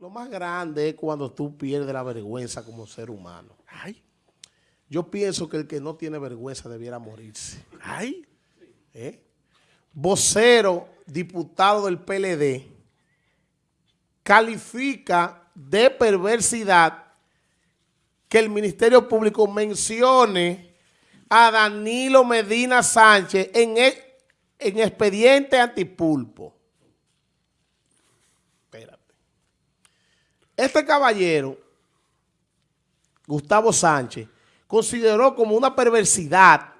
Lo más grande es cuando tú pierdes la vergüenza como ser humano. Ay, Yo pienso que el que no tiene vergüenza debiera morirse. ay. ¿eh? Vocero, diputado del PLD, califica de perversidad que el Ministerio Público mencione a Danilo Medina Sánchez en, e- en expediente antipulpo. Espérate. Este caballero, Gustavo Sánchez, consideró como una perversidad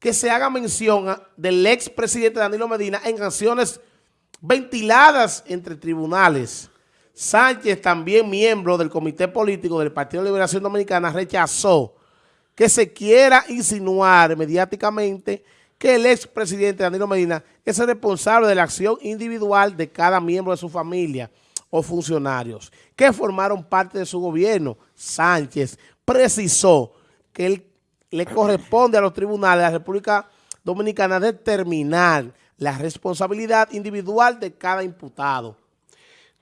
que se haga mención del expresidente Danilo Medina en acciones ventiladas entre tribunales. Sánchez, también miembro del Comité Político del Partido de Liberación Dominicana, rechazó que se quiera insinuar mediáticamente que el expresidente Danilo Medina es el responsable de la acción individual de cada miembro de su familia o funcionarios que formaron parte de su gobierno. Sánchez precisó que él le corresponde a los tribunales de la República Dominicana determinar la responsabilidad individual de cada imputado.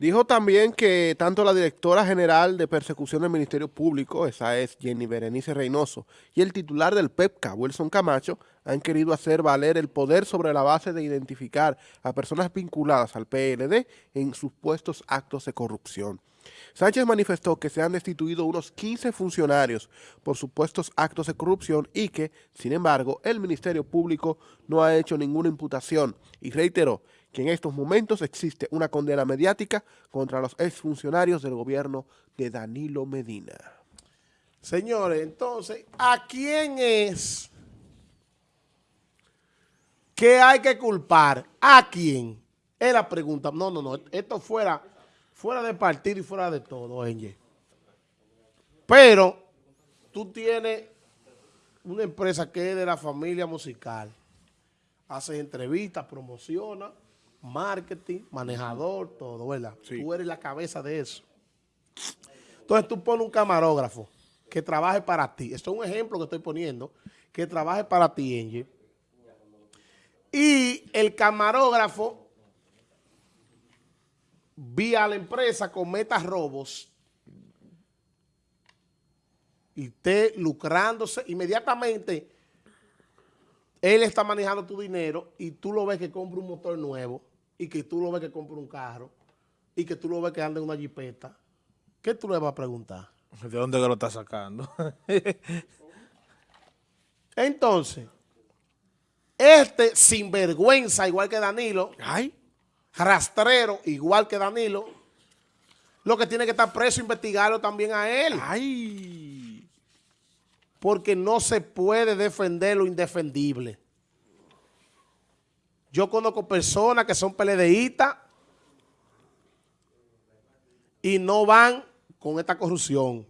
Dijo también que tanto la directora general de persecución del Ministerio Público, esa es Jenny Berenice Reynoso, y el titular del PEPCA, Wilson Camacho, han querido hacer valer el poder sobre la base de identificar a personas vinculadas al PLD en supuestos actos de corrupción. Sánchez manifestó que se han destituido unos 15 funcionarios por supuestos actos de corrupción y que, sin embargo, el Ministerio Público no ha hecho ninguna imputación y reiteró que en estos momentos existe una condena mediática contra los exfuncionarios del gobierno de Danilo Medina. Señores, entonces, ¿a quién es que hay que culpar? ¿A quién? Es la pregunta. No, no, no. Esto fuera, fuera de partido y fuera de todo, Enge. Pero tú tienes una empresa que es de la familia musical. Haces entrevistas, promociona, marketing, manejador, todo, ¿verdad? Sí. Tú eres la cabeza de eso. Entonces tú pones un camarógrafo que trabaje para ti. Esto es un ejemplo que estoy poniendo. Que trabaje para ti, Angie. Y el camarógrafo, vía la empresa, cometa robos y esté lucrándose inmediatamente. Él está manejando tu dinero y tú lo ves que compra un motor nuevo y que tú lo ves que compra un carro y que tú lo ves que anda en una jipeta. ¿Qué tú le vas a preguntar? ¿De dónde que lo está sacando? Entonces, este sinvergüenza, igual que Danilo, Ay, rastrero, igual que Danilo, lo que tiene que estar preso, investigarlo también a él. ay. Porque no se puede defender lo indefendible. Yo conozco personas que son peledeístas y no van con esta corrupción.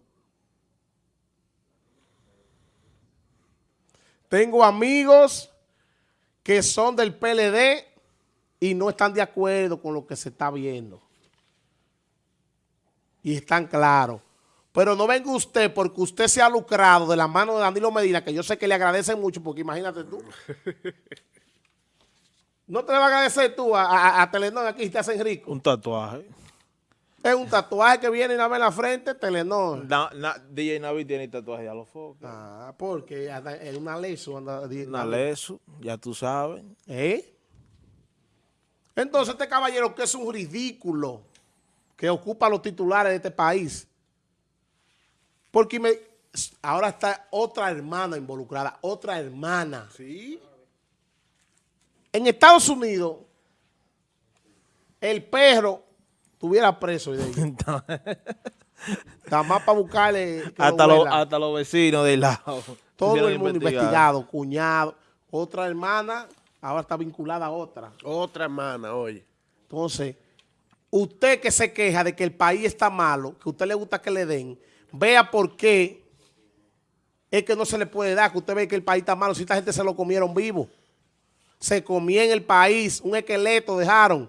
Tengo amigos que son del PLD y no están de acuerdo con lo que se está viendo. Y están claros. Pero no venga usted porque usted se ha lucrado de la mano de Danilo Medina, que yo sé que le agradece mucho, porque imagínate tú. No te le va a agradecer tú a, a, a Telenor aquí y te hacen rico. Un tatuaje. Es un tatuaje que viene y una vez en la frente, Telenor. Na- na- DJ Navi tiene tatuaje a los focos. Ah, porque en una leso anda. Una leso, ya tú sabes. ¿Eh? Entonces este caballero que es un ridículo que ocupa los titulares de este país. Porque me- ahora está otra hermana involucrada, otra hermana. Sí. En Estados Unidos, el perro tuviera preso. Nada más para buscarle. que lo hasta, los, hasta vecinos del lado. Todo el mundo investigado, cuñado. Otra hermana, ahora está vinculada a otra. Otra hermana, oye. Entonces, usted que se queja de que el país está malo, que a usted le gusta que le den, vea por qué es que no se le puede dar, que usted ve que el país está malo, si esta gente se lo comieron vivo. Se comía en el país, un esqueleto dejaron.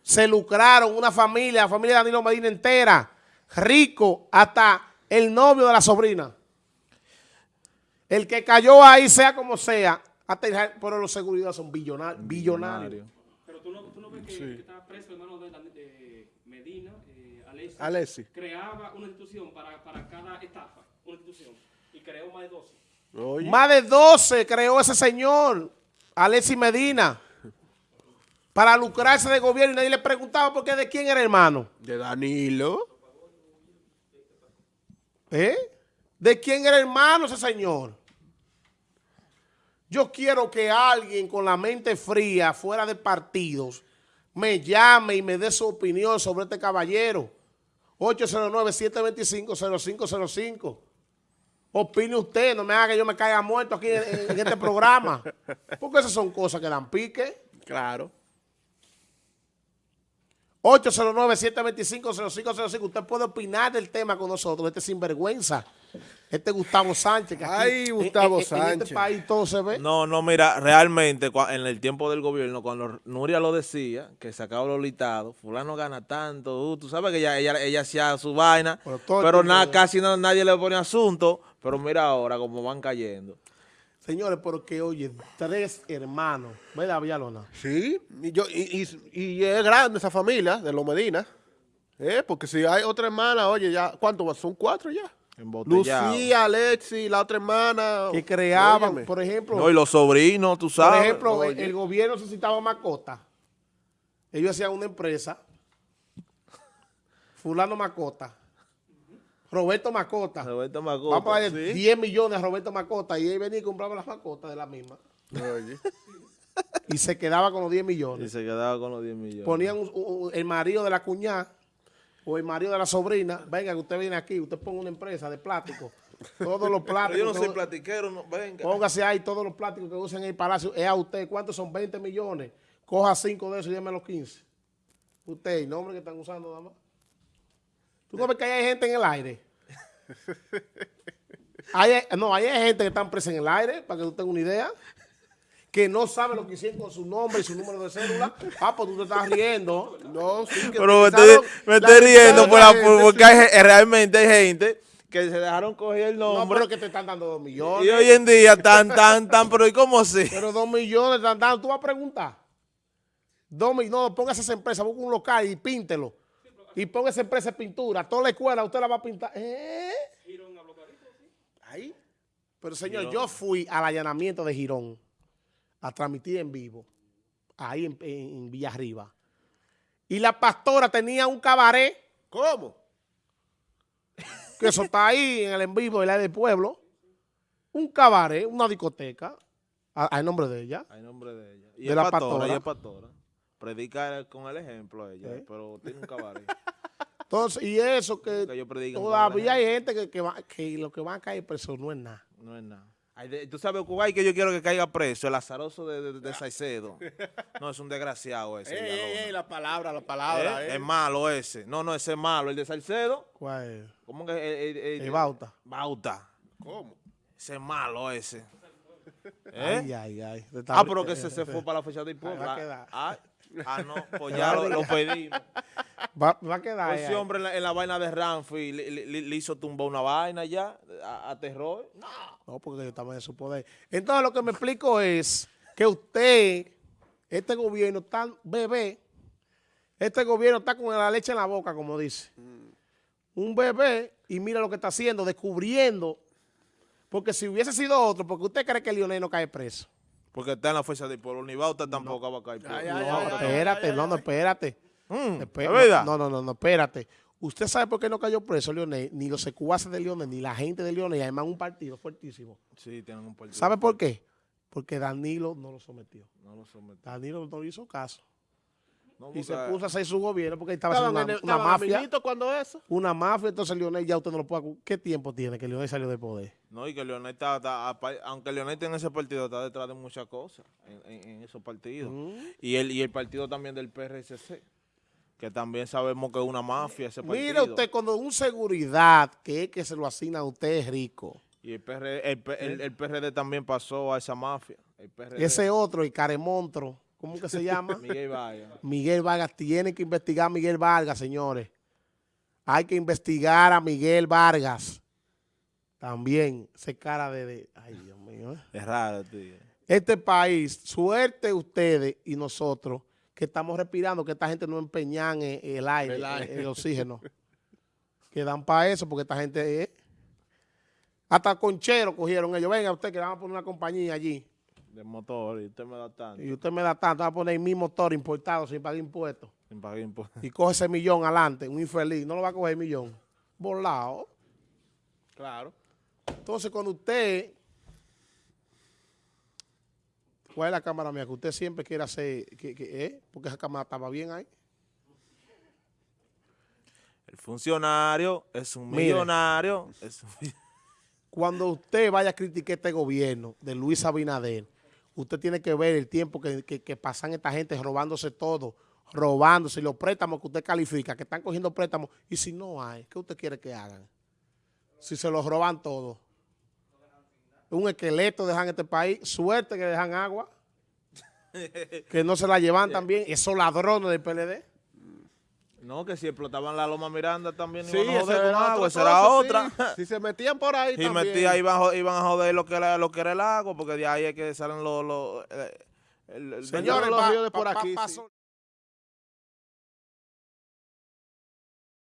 Se lucraron una familia, la familia de Danilo Medina entera, rico, hasta el novio de la sobrina. El que cayó ahí, sea como sea, hasta el- pero los seguridad son billonarios. billonarios. Pero tú no, tú no ves que, que está preso hermano de, de Medina. Alexis, Alexis. creaba una institución para, para cada estafa, una institución, y creó más de 12. Oye, Más de 12 creó ese señor, Alexis Medina, para lucrarse de gobierno y nadie le preguntaba por qué de quién era hermano. de Danilo. ¿Eh? ¿De quién era hermano ese señor? Yo quiero que alguien con la mente fría, fuera de partidos, me llame y me dé su opinión sobre este caballero. 809-725-0505. Opine usted, no me haga que yo me caiga muerto aquí en, en este programa. Porque esas son cosas que dan pique. Claro. 809-725-0505. Usted puede opinar del tema con nosotros. Este sinvergüenza. Este Gustavo Sánchez. Que aquí, Ay, Gustavo en- En, Sánchez. este país todo se ve. No, no, mira, realmente en el tiempo del gobierno, cuando Nuria lo decía, que sacaba los litados, fulano gana tanto, uh, tú sabes que ella, ella, ella hacía su vaina, Pero pero nada, casi no- nadie le pone asunto, pero mira ahora cómo van cayendo. Señores, porque oye, tres hermanos. ¿Verdad, Villalona? Sí, y, yo, y, y- y es grande esa familia de los Medina. ¿Eh? Porque si hay otra hermana, oye, ya, ¿cuántos? Son cuatro ya. Lucía, Alexi, la otra hermana. Que creaban, Óyeme. por ejemplo, No, y los sobrinos, tú por sabes. ejemplo, oye. el gobierno necesitaba mascota. Ellos hacían una empresa. Fulano Macota. Roberto Macota. Roberto Macoto, Vamos a darle ¿sí? 10 millones a Roberto Macota y él venía y compraba las mascotas de la misma. Oye. Y se quedaba con los 10 Y millones. se quedaba con los 10 millones. Ponían un- un- el marido de la cuñada o el marido de la sobrina. Venga, que usted viene aquí, usted ponga una empresa de plástico. Todos los Pero plásticos. yo no soy platiquero, no, venga. Póngase ahí todos los plásticos que usan en el palacio. Es a usted. ¿Cuántos son? 20 millones. Coja 5 de esos y déme los 15. Usted, el nombre que están usando nada más. ¿Tú no ves que hay gente en el aire? Hay- no, hay gente que están presa en el aire, para que tú tengas una idea. Que no sabe lo que hicieron con su nombre y su número de cédula. Ah, pues tú te estás riendo. No, sí, que Pero me estoy, me estoy riendo por la- gente, por- porque hay realmente hay gente que se dejaron coger el No, nombre. pero que te están dando 2 millones. y hoy en día tan, tan, tan, pero ¿y cómo así? Pero 2 millones están dando. Tú vas a preguntar. Dos millones. No, póngase esa empresa, busca un local y píntelo. Y ponga esa empresa de pintura. Toda la escuela usted la va a pintar. ¿Eh? Ahí. Pero señor, yo fui al allanamiento de Girón a transmitir en vivo. Ahí en, en, en Villa Arriba. Y la pastora tenía un cabaret. ¿Cómo? Que eso está ahí en el en vivo de la del pueblo. Un cabaret, una discoteca. A- Al nombre de ella. Hay nombre de ella. Y De la pastora, pastora. es pastora. Predica con el ejemplo ella, ¿Eh? pero tiene un cabaret. Entonces, y eso que Que todavía el hay gente que, que, va, que lo que van a caer preso no es nada. No es nada. Hay de- Tú sabes, Kuwait, que yo quiero que caiga preso, el azaroso de, de, de Saicedo. No, es un desgraciado ese. Ey, ey, ey, la palabra, la ¿Eh? palabra. eh. Es malo ese. No, no, ese es malo. El de Salcedo, ¿Cuál es? ¿cómo que? eh, eh, eh, El Bauta. Bauta. ¿Cómo? Ese es malo ese. ¿Eh? Ay, ay, ay. Ah, pero que se, se fue para la fecha de pueblo. Ah, no, pues ya lo, lo pedimos. Va, va a quedar. Pues ese hombre en la, en la vaina de Ramfi le, le- le- le hizo tumbar una vaina ya, a, a terror. No, porque ellos estaban en su poder. Entonces, lo que me explico es que usted, este gobierno tan bebé, este gobierno está con la leche en la boca, como dice. Un bebé, y mira lo que está haciendo, descubriendo. Porque si hubiese sido otro, porque usted cree que Lionel no cae preso. Porque está en la fuerza del pueblo. Ni Bauta tampoco va a caer. No, ay, ay, espérate, ay, no, no, espérate. Mm, Espe- ¿Es verdad? No, no, no, no, espérate. ¿Usted sabe por qué no cayó preso Lionel? Ni los secuaces de Lionel, ni la gente de Lionel, y además un partido fuertísimo. Sí, tienen un partido. ¿Sabe por qué? Porque Danilo no lo sometió. No lo someten. Danilo no le hizo caso. No, Y se puso a hacer su gobierno porque estaba ¿Estaban haciendo en el- una, una mafia. cuando eso? Una mafia, entonces Lionel ya usted no lo puede... ¿Qué tiempo tiene que Lionel salió del poder? No, y que Leonel está, está- aunque Leonel tiene ese partido, está detrás de muchas cosas en, en- en esos partidos. Mm. Y, el, y el partido también del PRCC, que también sabemos que es una mafia ese partido. Mire usted, cuando un seguridad que es que se lo asigna a usted es rico, Y el, PR el, el- el PRD también pasó a esa mafia. El PRD. ese otro, el caremontro, ¿cómo que se llama? Miguel Vaya. Miguel Vargas, tiene que investigar a Miguel Vargas, señores. Hay que investigar a Miguel Vargas. También, ese cara de... de- ay, Dios mío. ¿eh? Es raro, tío. Este país, suerte ustedes y nosotros, que estamos respirando, que esta gente no empeñan en el aire, El aire. el oxígeno. que dan para eso, porque esta gente es... Hasta conchero cogieron ellos. Venga, usted que le van a poner una compañía allí. De motor y usted me da tanto. Y usted me da tanto, va a poner mi motor importado sin pagar impuestos. Sin pagar impuestos. Y coge ese millón adelante, un infeliz. No lo va a coger el millón. Volado. Claro. Entonces, cuando usted... ¿Cuál es la cámara mía? Que usted siempre quiere hacer... Que, que, ¿eh? Porque esa cámara estaba bien ahí. El funcionario es un Mire. millonario. Es un- Cuando usted vaya a criticar este gobierno de Luis Abinader, usted tiene que ver el tiempo que, que- que pasan esta gente robándose todo, robándose los préstamos que usted califica, que están cogiendo préstamos. Y si no hay, ¿qué usted quiere que hagan? Si se los roban todo. Un esqueleto dejan este país, suerte que dejan agua, que no se la llevan también, esos ladrones del PLD. No, que si explotaban la Loma Miranda también Sí, iban a joder con agua, esa era otra. sí. Si se metían por ahí Y también. metía, iban, iban a joder lo que era, lo que era el agua, porque de ahí es que salen los... los el- el- Señores, los ríos de por pa- pa- aquí, pa- sí.